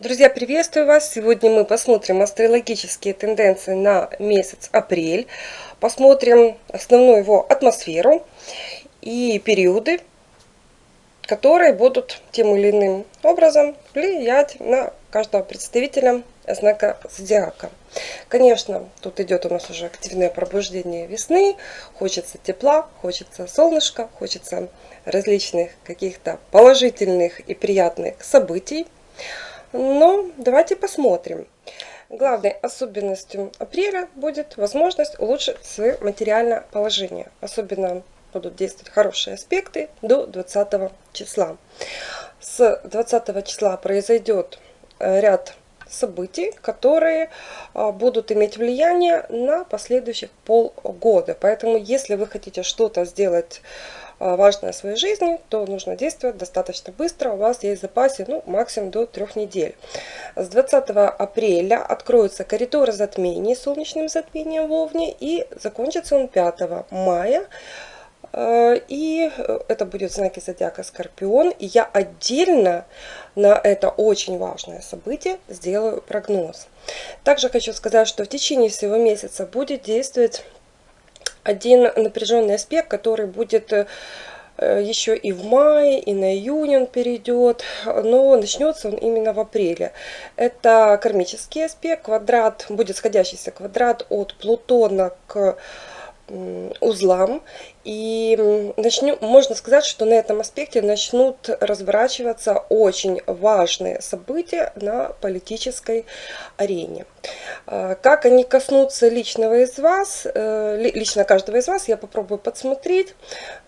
Друзья, приветствую вас! Сегодня мы посмотрим астрологические тенденции на месяц апрель. Посмотрим основную его атмосферу и периоды, которые будут тем или иным образом влиять на каждого представителя знака зодиака. Конечно, тут идет у нас уже активное пробуждение весны. Хочется тепла, хочется солнышка, хочется различных каких-то положительных и приятных событий. Но давайте посмотрим. Главной особенностью апреля будет возможность улучшить свое материальное положение. Особенно будут действовать хорошие аспекты до 20 числа. С 20 числа произойдет э, ряд событий, которые а, будут иметь влияние на последующих полгода. Поэтому, если вы хотите что-то сделать важное в своей жизни, то нужно действовать достаточно быстро. У вас есть в запасе ну, максимум до трех недель. С 20 апреля откроются коридоры затмений солнечным затмением в Овне и закончится он 5 мая. А, и это будет знаки зодиака Скорпион. И я отдельно на это очень важное событие сделаю прогноз. Также хочу сказать, что в течение всего месяца будет действовать один напряженный аспект, который будет э, еще и в мае, и на июнь он перейдет, но начнется он именно в апреле. Это кармический аспект, квадрат, будет сходящийся квадрат от Плутона к узлам. И начнем, можно сказать, что на этом аспекте начнут разворачиваться очень важные события на политической арене. А, как они коснутся личного из вас, э, лично каждого из вас, я попробую подсмотреть,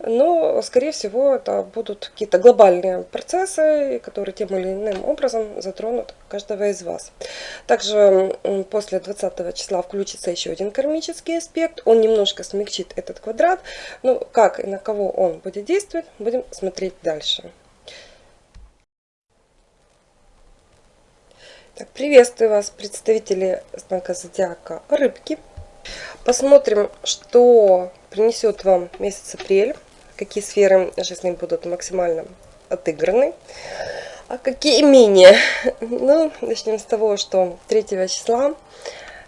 но, скорее всего, это будут какие-то глобальные процессы, которые тем или иным образом затронут каждого из вас. Также после 20 числа включится еще один кармический аспект, он немножко смягчит этот квадрат, ну, как и на кого он будет действовать, будем смотреть дальше. Так, приветствую вас, представители знака зодиака Рыбки. Посмотрим, что принесет вам месяц апрель, какие сферы жизни будут максимально отыграны, а какие менее. Ну, начнем с того, что 3 числа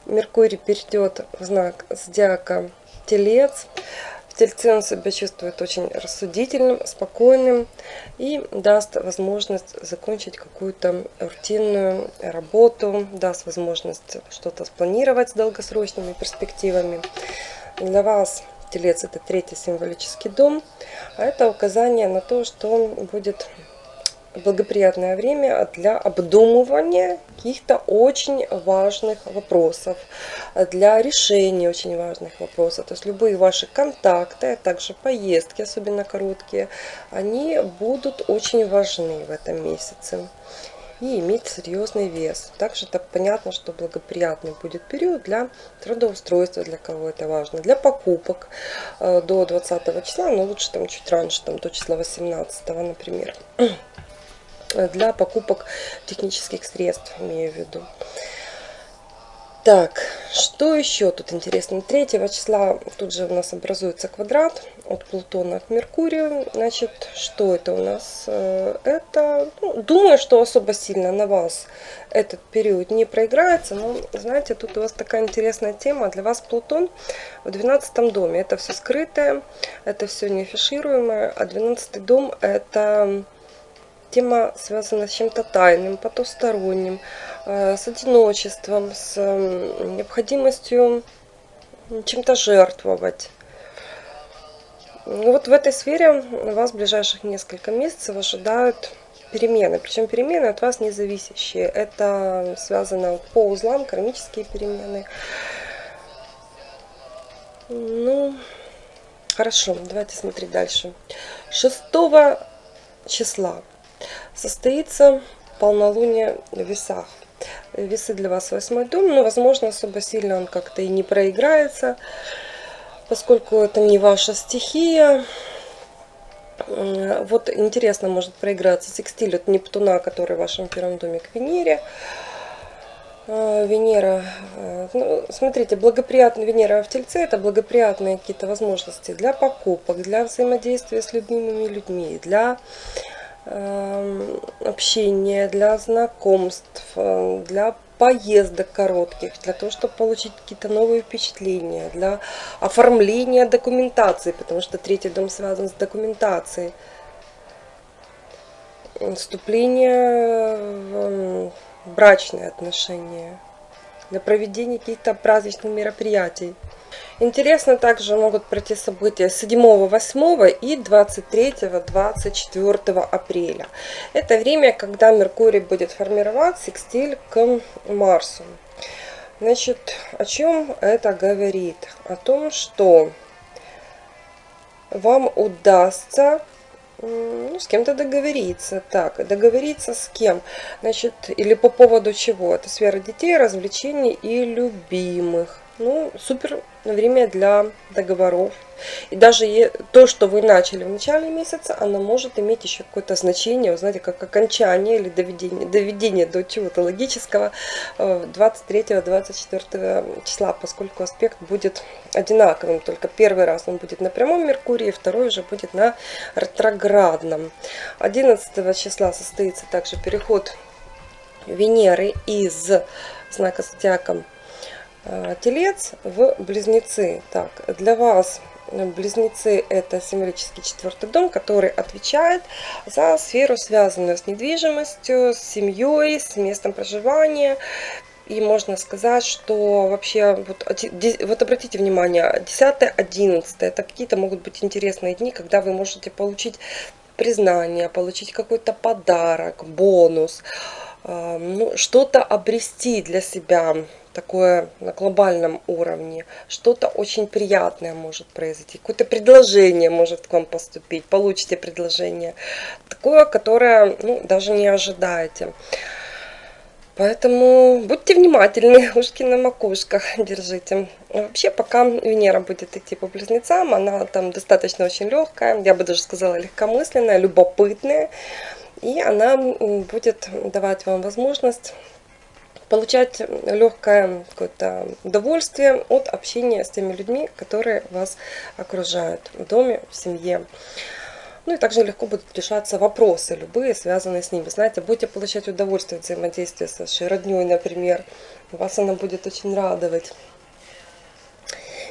Меркурий перейдет в знак зодиака Телец. Тельце он себя чувствует очень рассудительным, спокойным и даст возможность закончить какую-то рутинную работу, даст возможность что-то спланировать с долгосрочными перспективами. Для вас Телец это третий символический дом, а это указание на то, что он будет благоприятное время для обдумывания каких-то очень важных вопросов, для решения очень важных вопросов. То есть любые ваши контакты, а также поездки, особенно короткие, они будут очень важны в этом месяце и иметь серьезный вес. Также так понятно, что благоприятный будет период для трудоустройства, для кого это важно, для покупок э, до 20 числа, но лучше там чуть раньше, там до числа 18, например. Для покупок технических средств, имею в виду. Так, что еще тут интересно? 3 числа тут же у нас образуется квадрат от Плутона к Меркурию. Значит, что это у нас? Э, это, ну, думаю, что особо сильно на вас этот период не проиграется. Но, знаете, тут у вас такая интересная тема. Для вас Плутон в 12 доме. Это все скрытое, это все не афишируемое. А 12 дом это тема связана с чем-то тайным, потусторонним, э, с одиночеством, с необходимостью чем-то жертвовать. Вот в этой сфере вас в ближайших несколько месяцев ожидают перемены. Причем перемены от вас не зависящие. Это связано по узлам, кармические перемены. Ну, хорошо, давайте смотреть дальше. 6 числа состоится полнолуние в весах. Весы для вас восьмой дом, но, возможно, особо сильно он как-то и не проиграется, поскольку это не ваша стихия. Вот интересно может проиграться секстиль от Нептуна, который в вашем первом доме к Венере. А, Венера, э, ну, смотрите, благоприятная Венера в Тельце – это благоприятные какие-то возможности для покупок, для взаимодействия с любимыми людьми, для общения, для знакомств, э, для поездок коротких, для того, чтобы получить какие-то новые впечатления, для оформления документации, потому что третий дом связан с документацией. Вступление в брачные отношения, для проведения каких-то праздничных мероприятий. Интересно также могут пройти события 7, 8 и 23-24 апреля. Это время, когда Меркурий будет формировать секстиль к Марсу. Значит, о чем это говорит? О том, что вам удастся ну, с кем-то договориться. Так, договориться с кем? Значит, или по поводу чего? Это сфера детей, развлечений и любимых. Ну, супер время для договоров. И даже то, что вы начали в начале месяца, оно может иметь еще какое-то значение, вы знаете, как окончание или доведение, доведение до чего-то логического 23-24 э, числа, поскольку аспект будет одинаковым, только первый раз он будет на прямом Меркурии, второй уже будет на ретроградном. 11 числа состоится также переход Венеры из знака зодиака телец в близнецы. Так, для вас близнецы это символический четвертый дом, который отвечает за сферу, связанную с недвижимостью, с семьей, с местом проживания. И можно сказать, что вообще, вот, вот обратите внимание, 10 11 это какие-то могут быть интересные дни, когда вы можете получить признание, получить какой-то подарок, бонус, э, ну, что-то обрести для себя, такое на глобальном уровне, что-то очень приятное может произойти, какое-то предложение может к вам поступить, получите предложение, такое, которое ну, даже не ожидаете. Поэтому будьте внимательны, ушки на макушках держите. Вообще, пока Венера будет идти по близнецам, она там достаточно очень легкая, я бы даже сказала легкомысленная, любопытная. И она будет давать вам возможность получать легкое какое-то удовольствие от общения с теми людьми, которые вас окружают в доме, в семье. Ну и также легко будут решаться вопросы любые, связанные с ними. Знаете, будете получать удовольствие от взаимодействия с вашей родней, например. Вас она будет очень радовать.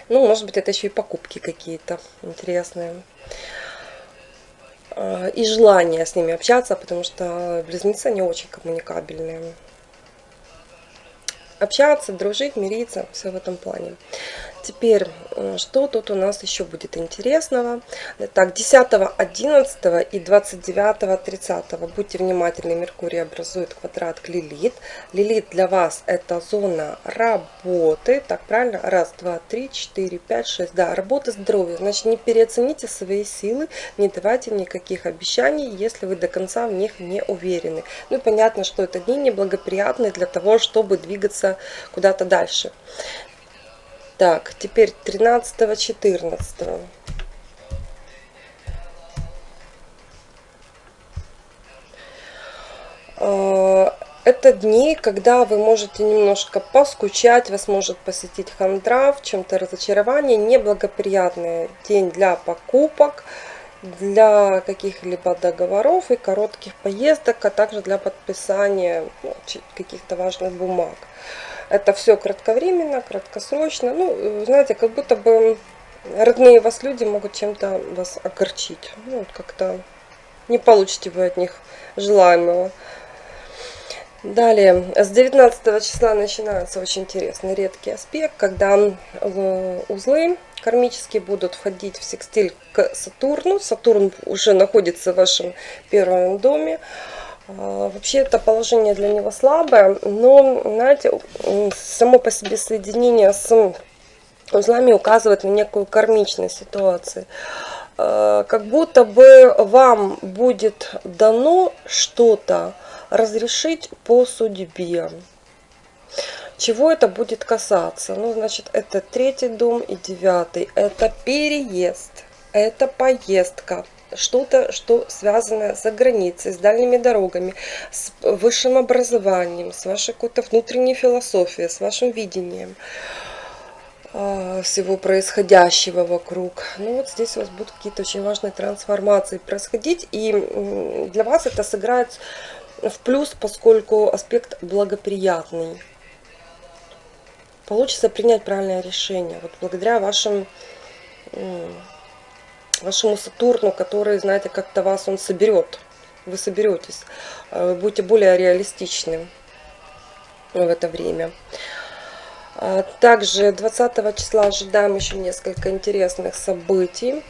Ну, может быть, это еще и покупки какие-то интересные. А, и желание с ними общаться, потому что близнецы не очень коммуникабельные общаться, дружить, мириться, все в этом плане. Теперь, э, что тут у нас еще будет интересного? Так, 10, 11 и 29, 30. Будьте внимательны, Меркурий образует квадрат к Лилит. Лилит для вас это зона работы. Так, правильно? Раз, два, три, четыре, пять, шесть. Да, работа, здоровье. Значит, не переоцените свои силы, не давайте никаких обещаний, если вы до конца в них не уверены. Ну и понятно, что это дни неблагоприятные для того, чтобы двигаться куда-то дальше. Так, теперь 13-14. А, это дни, когда вы можете немножко поскучать, вас может посетить хандра, в чем-то разочарование, неблагоприятный день для покупок, для каких-либо договоров и коротких поездок, а также для подписания ну, каких-то важных бумаг. Это все кратковременно, краткосрочно. Ну, знаете, как будто бы родные вас люди могут чем-то вас огорчить. Ну, как-то не получите вы от них желаемого. Далее, с 19 числа начинается очень интересный редкий аспект, когда узлы кармические будут входить в секстиль к Сатурну. Сатурн уже находится в вашем первом доме. А, вообще это положение для него слабое, но, знаете, само по себе соединение с узлами указывает на некую кармичность ситуации. А, как будто бы вам будет дано что-то разрешить по судьбе. Чего это будет касаться? Ну, значит, это третий дом и девятый. Это переезд, это поездка, что-то, что связано за границей, с дальними дорогами, с высшим образованием, с вашей какой-то внутренней философией, с вашим видением. а, всего происходящего вокруг. Ну вот здесь у вас будут какие-то очень важные трансформации происходить. И для вас это сыграет в плюс, поскольку аспект благоприятный. Получится принять правильное решение. Вот благодаря вашим, вашему Сатурну, который, знаете, как-то вас он соберет. Вы соберетесь. Вы будете более реалистичны в это время. А, также 20 числа ожидаем еще несколько интересных событий.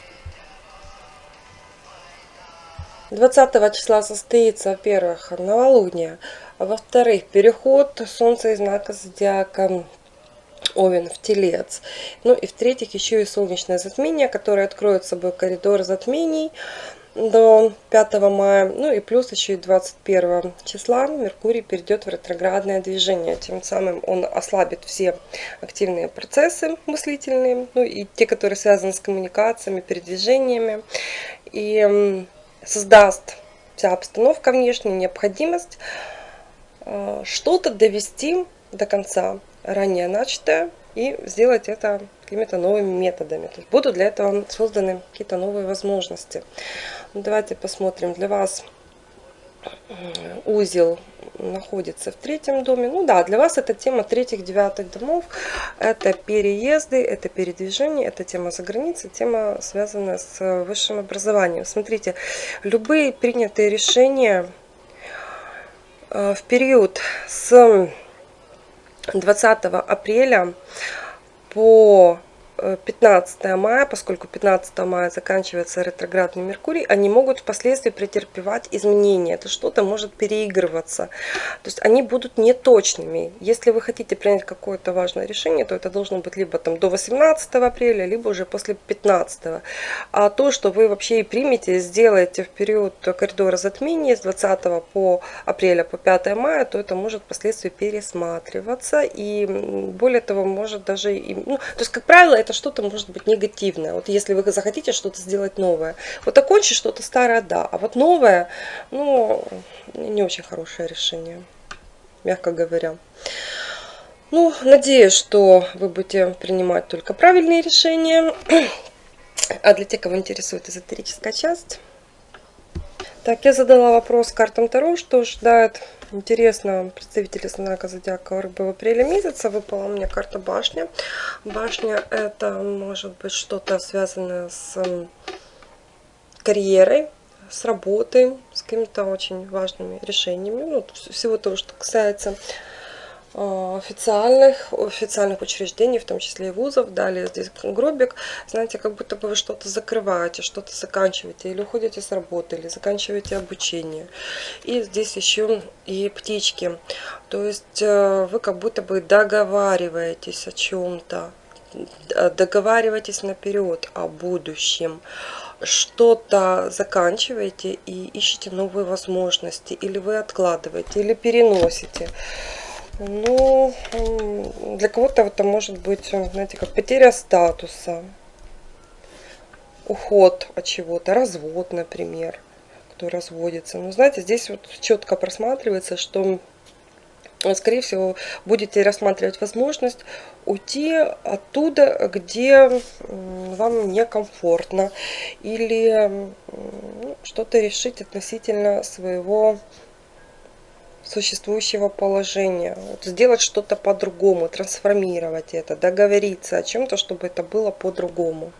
20 числа состоится, во-первых, новолуние, а во-вторых, переход Солнца из знака Зодиака Овен в Телец. Ну и в-третьих, еще и солнечное затмение, которое откроет собой коридор затмений до 5 мая. Ну и плюс еще и 21 числа Меркурий перейдет в ретроградное движение. Тем самым он ослабит все активные процессы мыслительные, ну и те, которые связаны с коммуникациями, передвижениями. И создаст вся обстановка внешняя, необходимость э, что-то довести до конца ранее начатое и сделать это какими-то новыми методами. То есть будут для этого созданы какие-то новые возможности. Ну, давайте посмотрим. Для вас узел находится в третьем доме. Ну да, для вас это тема третьих, девятых домов. Это переезды, это передвижение, это тема за границей, тема связанная с высшим образованием. Смотрите, любые принятые решения э, в период с 20 апреля по 15 мая, поскольку 15 мая заканчивается ретроградный Меркурий, они могут впоследствии претерпевать изменения. Это что-то может переигрываться. То есть они будут неточными. Если вы хотите принять какое-то важное решение, то это должно быть либо там до 18 апреля, либо уже после 15. А то, что вы вообще и примете, сделаете в период коридора затмения с 20 по апреля по 5 мая, то это может впоследствии пересматриваться. И более того, может даже... И, ну, то есть, как правило, это это что-то может быть негативное. Вот если вы захотите что-то сделать новое. Вот окончить что-то старое, да. А вот новое, ну, не очень хорошее решение, мягко говоря. Ну, надеюсь, что вы будете принимать только правильные решения. А для тех, кого интересует эзотерическая часть, так, я задала вопрос картам Таро, что ждает интересно представители знака Зодиака Рыбы в апреле месяца. Выпала мне карта Башня. Башня это может быть что-то связанное с карьерой, с работой, с какими-то очень важными решениями. Ну, всего того, что касается официальных, официальных учреждений, в том числе и вузов. Далее здесь гробик. Знаете, как будто бы вы что-то закрываете, что-то заканчиваете, или уходите с работы, или заканчиваете обучение. И здесь еще и птички. То есть э, вы как будто бы договариваетесь о чем-то, договариваетесь наперед о будущем что-то заканчиваете и ищете новые возможности, или вы откладываете, или переносите. Ну, для кого-то это может быть, знаете, как потеря статуса, уход от чего-то, развод, например, кто разводится. Но знаете, здесь вот четко просматривается, что скорее всего, будете рассматривать возможность уйти оттуда, где вам некомфортно, или ну, что-то решить относительно своего существующего положения. Вот сделать что-то по-другому, трансформировать это, договориться о чем-то, чтобы это было по-другому.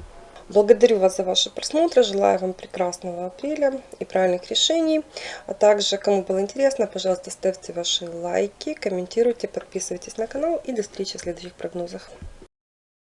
Благодарю вас за ваши просмотры, желаю вам прекрасного апреля и правильных решений. А также, кому было интересно, пожалуйста, ставьте ваши лайки, комментируйте, подписывайтесь на канал и до встречи в следующих прогнозах.